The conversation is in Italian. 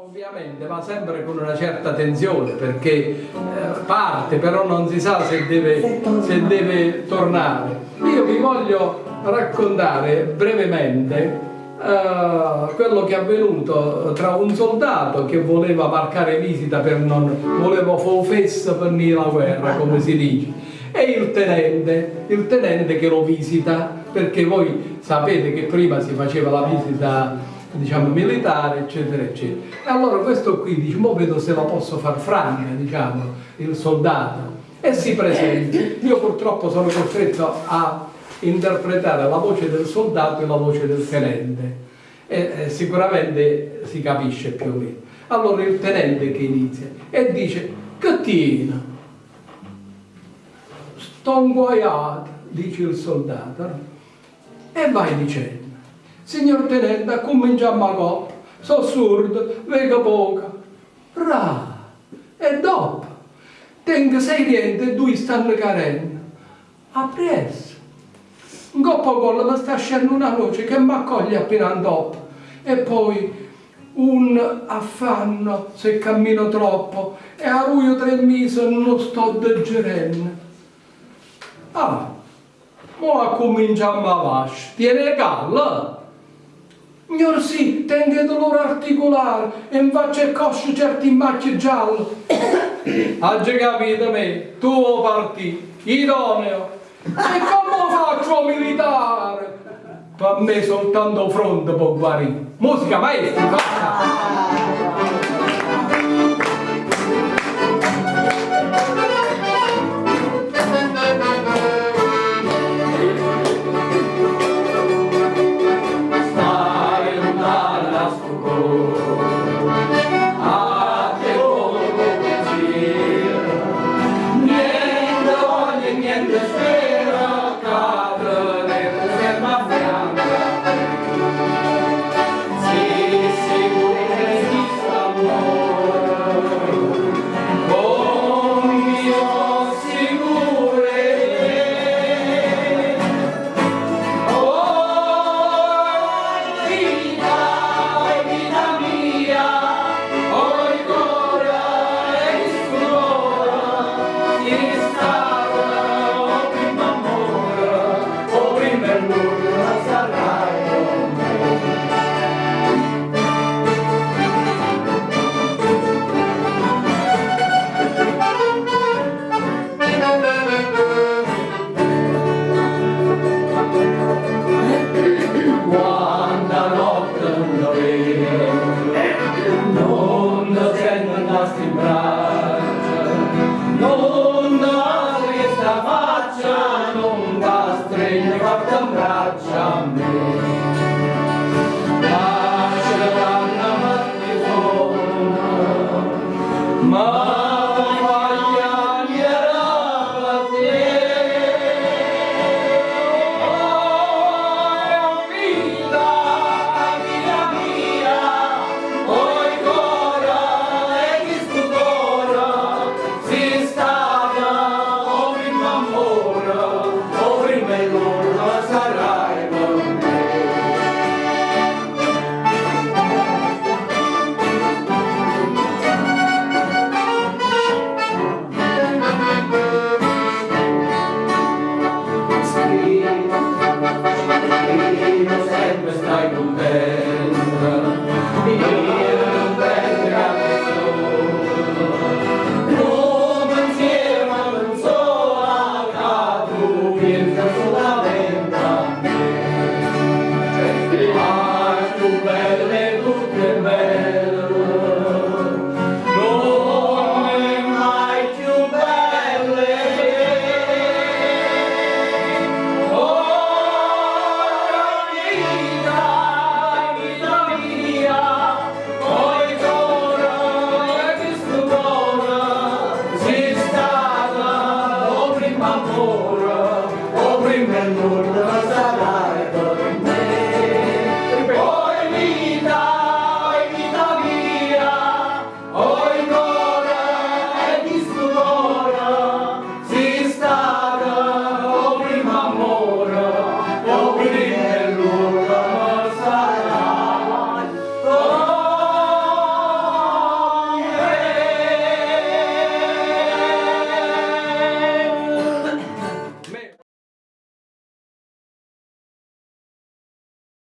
Ovviamente va sempre con una certa tensione perché eh, parte però non si sa se deve, se deve tornare. Io vi voglio raccontare brevemente Uh, quello che è avvenuto tra un soldato che voleva marcare visita per non voleva fare festa per alla guerra come si dice e il tenente il tenente che lo visita perché voi sapete che prima si faceva la visita diciamo militare eccetera eccetera. E allora questo qui dice mo vedo se la posso far franca diciamo il soldato. E si presenta. Io purtroppo sono costretto a interpretare la voce del soldato e la voce del tenente. E eh, sicuramente si capisce più o meno. Allora il tenente che inizia e dice Cattina sto inguaiato dice il soldato. E vai dicendo signor tenente cominciamo a coppa sono sordo vedo poco ra e dopo tengo sei riente e due stanno carendo a presto un coppo collo mi sta scendendo una voce che mi accoglie appena dopo e poi un affanno se cammino troppo e a ruio tre mesi non sto digerendo ah ora cominciamo a vasci tiene calma Signor sì, tengo dolore articolare e in faccia e cosce certi macchie gialle. Oggi capito me, tu parti, idoneo, e come faccio militare? Per me soltanto fronte può guarire. Musica maestra, fatta! Bracia, non da strega, fatta braccia a me. the heart to bear.